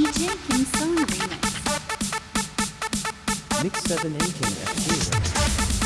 DJ King Song Remix. Mix 7 and King